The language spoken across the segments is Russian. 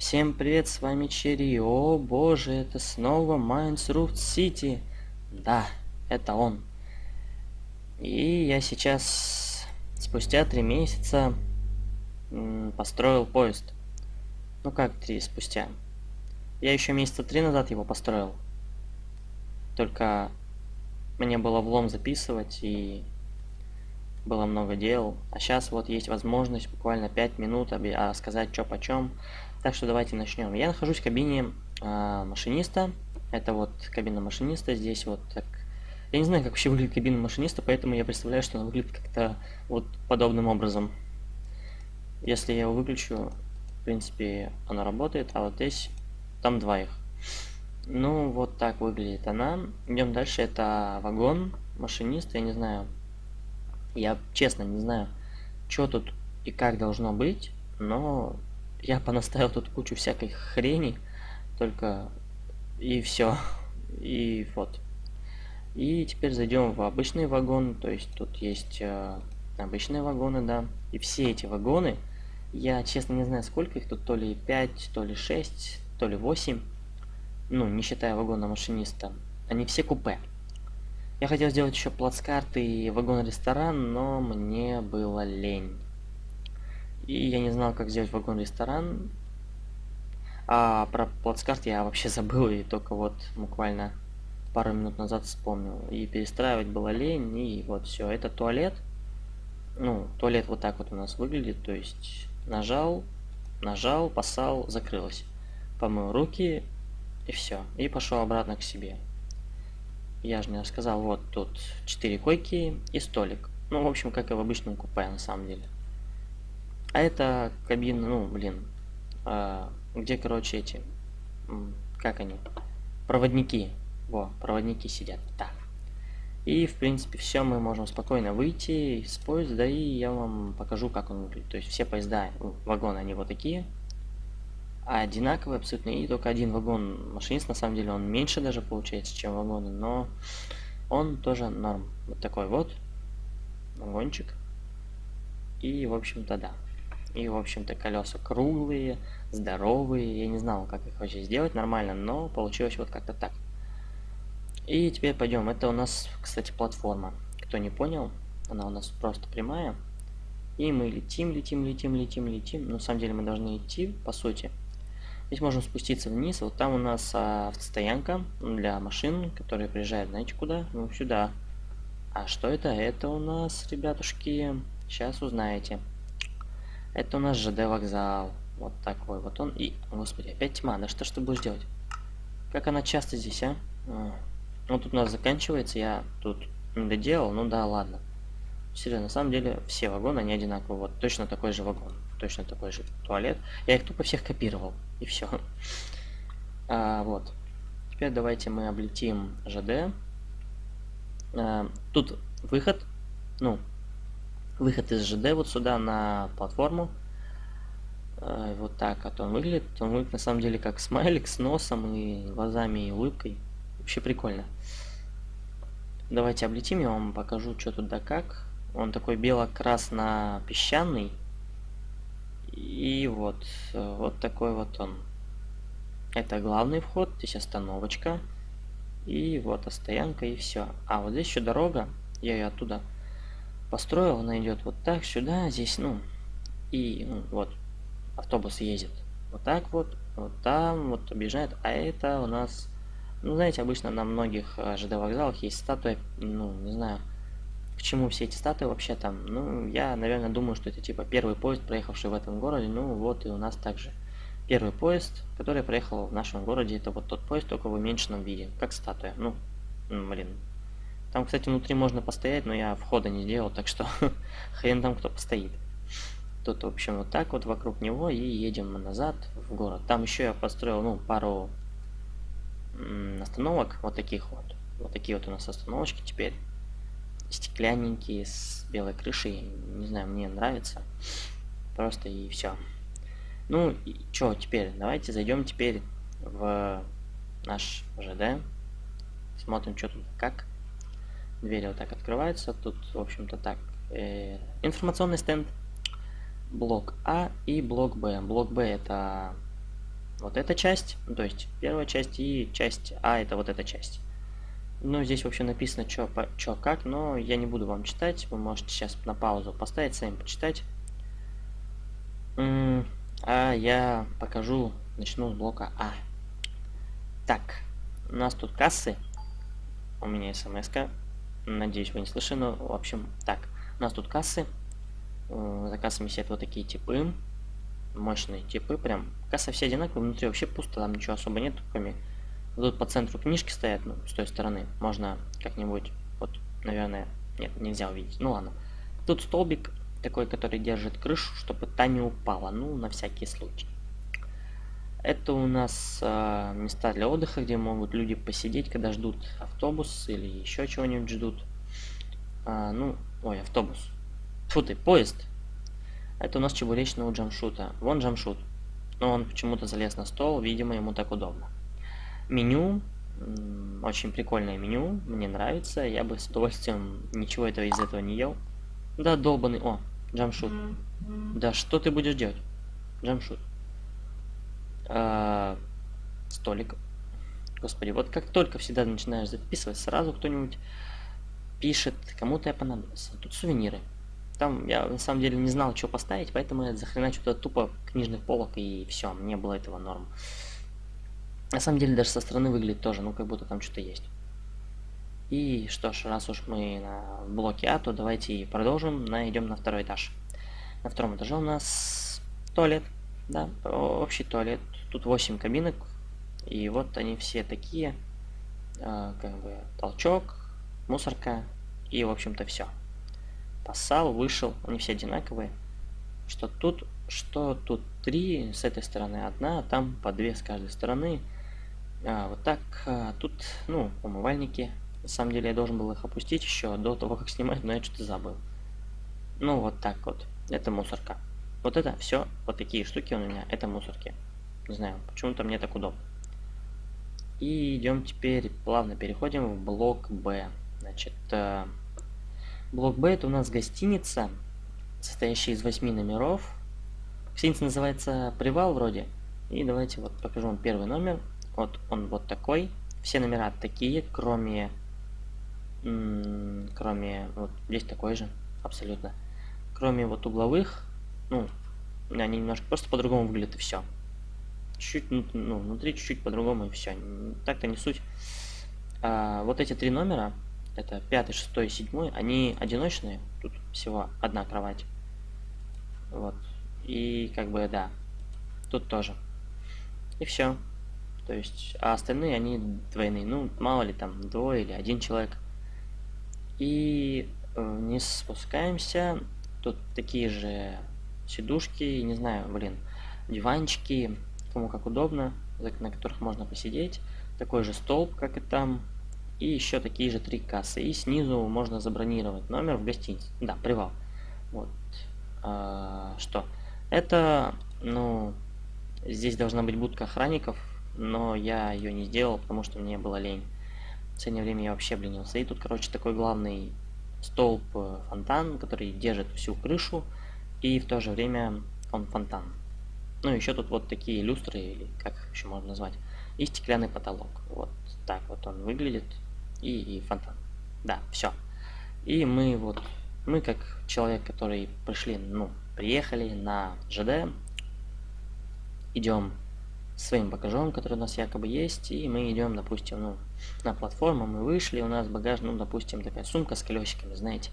Всем привет, с вами Черри. О боже, это снова Майнсруфт Сити. Да, это он. И я сейчас, спустя три месяца, построил поезд. Ну как три спустя? Я еще месяца три назад его построил. Только мне было влом записывать и было много дел. А сейчас вот есть возможность буквально 5 минут рассказать что почем. Так что давайте начнем. Я нахожусь в кабине э, машиниста. Это вот кабина машиниста. Здесь вот так. Я не знаю, как вообще выглядит кабина машиниста, поэтому я представляю, что она выглядит как-то вот подобным образом. Если я его выключу, в принципе, она работает, а вот здесь там два их. Ну, вот так выглядит она. Идем дальше. Это вагон машиниста. Я не знаю. Я честно не знаю, что тут и как должно быть, но я понаставил тут кучу всякой хрени, только и все. И вот. И теперь зайдем в обычный вагон, то есть тут есть э, обычные вагоны, да. И все эти вагоны, я честно не знаю сколько их тут, то ли 5, то ли 6, то ли 8, ну, не считая вагона машиниста, они все купе. Я хотел сделать еще плацкарт и вагон-ресторан, но мне было лень. И я не знал, как сделать вагон-ресторан. А про плацкарт я вообще забыл, и только вот буквально пару минут назад вспомнил. И перестраивать было лень, и вот все. Это туалет. Ну, туалет вот так вот у нас выглядит, то есть нажал, нажал, посал, закрылось. Помыл руки, и все. И пошел обратно к себе. Я же не рассказал, вот тут 4 койки и столик. Ну, в общем, как и в обычном купе, на самом деле. А это кабина, ну, блин, а, где, короче, эти, как они, проводники. Во, проводники сидят. Так. И, в принципе, все, мы можем спокойно выйти из поезда, и я вам покажу, как он выглядит. То есть все поезда, ну, вагоны, они вот такие, а одинаковые абсолютно, и только один вагон машинист, на самом деле, он меньше даже получается, чем вагоны, но он тоже норм. Вот такой вот вагончик. И, в общем-то, да. И, в общем-то, колеса круглые, здоровые. Я не знал, как их вообще сделать нормально, но получилось вот как-то так. И теперь пойдем. Это у нас, кстати, платформа. Кто не понял, она у нас просто прямая. И мы летим, летим, летим, летим, летим. Но на самом деле мы должны идти, по сути. Здесь можем спуститься вниз. Вот там у нас а, автостоянка для машин, которые приезжают, знаете, куда? Ну, сюда. А что это? Это у нас, ребятушки, сейчас узнаете. Это у нас ЖД вокзал. Вот такой вот он. И, господи, опять тьма. Да что ж ты будешь делать? Как она часто здесь, а? а. Ну, тут у нас заканчивается. Я тут не доделал. Ну да, ладно. Серьезно, на самом деле, все вагоны, они одинаковые. Вот, точно такой же вагон. Точно такой же туалет. Я их тупо всех копировал. И все. А, вот. Теперь давайте мы облетим ЖД. А, тут выход. Ну, выход из ЖД вот сюда на платформу. Э, вот так вот он выглядит. Он выглядит на самом деле как смайлик с носом и глазами и улыбкой. Вообще прикольно. Давайте облетим, я вам покажу, что тут да как. Он такой бело-красно-песчаный. И вот, э, вот такой вот он. Это главный вход, здесь остановочка. И вот стоянка и все. А вот здесь еще дорога. Я ее оттуда построил, она идет вот так сюда, здесь, ну, и ну, вот автобус ездит вот так вот, вот там вот объезжает, а это у нас, ну, знаете, обычно на многих э, ЖД вокзалах есть статуя, ну, не знаю, к чему все эти статуи вообще там, ну, я, наверное, думаю, что это типа первый поезд, проехавший в этом городе, ну, вот и у нас также первый поезд, который проехал в нашем городе, это вот тот поезд, только в уменьшенном виде, как статуя, ну, блин, там, кстати, внутри можно постоять, но я входа не сделал, так что хрен там кто постоит. Тут, в общем, вот так вот вокруг него и едем назад в город. Там еще я построил, ну, пару остановок, вот таких вот. Вот такие вот у нас остановочки теперь. Стеклянненькие, с белой крышей. Не знаю, мне нравится. Просто и все. Ну, и что теперь? Давайте зайдем теперь в наш ЖД. Смотрим, что тут как. Двери вот так открываются. Тут, в общем-то, так. Э, информационный стенд. Блок А и блок Б. Блок Б это вот эта часть, ну, то есть первая часть и часть А это вот эта часть. Ну, здесь вообще написано, что как, но я не буду вам читать. Вы можете сейчас на паузу поставить, сами почитать. А я покажу, начну с блока А. Так, у нас тут кассы. У меня смс -ка. Надеюсь, вы не слышали, но, в общем, так. У нас тут кассы. Э, за кассами сидят вот такие типы. Мощные типы, прям. Кассы все одинаковые, внутри вообще пусто, там ничего особо нет, кроме... Тут по центру книжки стоят, ну, с той стороны. Можно как-нибудь, вот, наверное... Нет, нельзя увидеть. Ну ладно. Тут столбик такой, который держит крышу, чтобы та не упала. Ну, на всякий случай. Это у нас э, места для отдыха, где могут люди посидеть, когда ждут автобус или еще чего-нибудь ждут. А, ну, ой, автобус. Фу ты, поезд. Это у нас чебуречного джамшута. Вон джамшут. Но он почему-то залез на стол, видимо, ему так удобно. Меню. Очень прикольное меню. Мне нравится. Я бы с удовольствием ничего этого из этого не ел. Да, долбанный. О, джамшут. Да что ты будешь делать? Джамшут. А, столик. Господи, вот как только всегда начинаешь записывать, сразу кто-нибудь пишет, кому-то я понадобился. Тут сувениры. Там я на самом деле не знал, что поставить, поэтому я захреначу туда тупо книжных полок и все, мне было этого норм. На самом деле даже со стороны выглядит тоже, ну как будто там что-то есть. И что ж, раз уж мы на блоке А, то давайте продолжим, найдем на второй этаж. На втором этаже у нас туалет, да, общий туалет. Тут 8 кабинок, и вот они все такие, э, как бы толчок, мусорка и, в общем-то, все посал, вышел, они все одинаковые. Что тут, что тут три, с этой стороны одна, а там по две с каждой стороны. А, вот так, а, тут, ну, умывальники. На самом деле я должен был их опустить еще до того, как снимать, но я что-то забыл. Ну, вот так вот. Это мусорка. Вот это все, вот такие штуки у меня, это мусорки. Не знаю, почему-то мне так удобно. И идем теперь, плавно переходим в блок Б. Значит, э, Блок Б это у нас гостиница, состоящая из 8 номеров. Гостиница называется Привал вроде. И давайте вот покажу вам первый номер. Вот он вот такой. Все номера такие, кроме... Кроме... Вот здесь такой же, абсолютно. Кроме вот угловых, ну, они немножко просто по-другому выглядят и все. Чуть-чуть, ну, ну, внутри чуть-чуть по-другому и все. Так-то не суть. А, вот эти три номера, это пятый, шестой, седьмой, они одиночные, тут всего одна кровать. Вот. И как бы, да, тут тоже. И все. То есть, а остальные, они двойные. Ну, мало ли там, двое или один человек. И вниз спускаемся. Тут такие же сидушки, не знаю, блин, диванчики, кому как удобно, на которых можно посидеть. Такой же столб, как и там. И еще такие же три кассы. И снизу можно забронировать номер в гостинице. Да, привал. Вот. А, что? Это, ну, здесь должна быть будка охранников, но я ее не сделал, потому что мне было лень. В последнее время я вообще обленился. И тут, короче, такой главный столб э, фонтан, который держит всю крышу, и в то же время он фонтан. Ну, еще тут вот такие люстры, или как их еще можно назвать, и стеклянный потолок. Вот так вот он выглядит и, и фонтан. Да, все. И мы вот, мы как человек, который пришли, ну, приехали на ЖД, идем своим багажом, который у нас якобы есть, и мы идем, допустим, ну, на платформу, мы вышли, у нас багаж, ну, допустим, такая сумка с колесиками, знаете,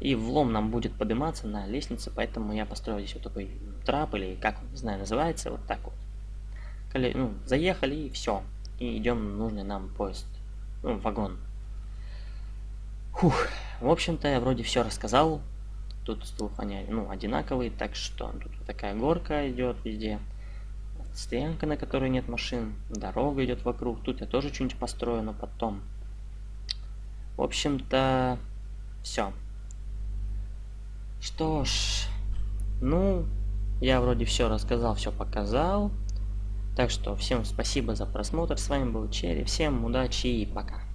и влом нам будет подниматься на лестнице, поэтому я построил здесь вот такой трап, или как он, не знаю, называется, вот так вот. Коле... Ну, заехали, и все, и идем нужный нам поезд, ну, вагон. Фух, в общем-то, я вроде все рассказал. Тут стул они ну, одинаковые, так что тут такая горка идет везде. Стоянка, на которой нет машин. Дорога идет вокруг. Тут я тоже что-нибудь построю, но потом. В общем-то, все. Что ж, ну, я вроде все рассказал, все показал. Так что всем спасибо за просмотр. С вами был Черри. Всем удачи и пока.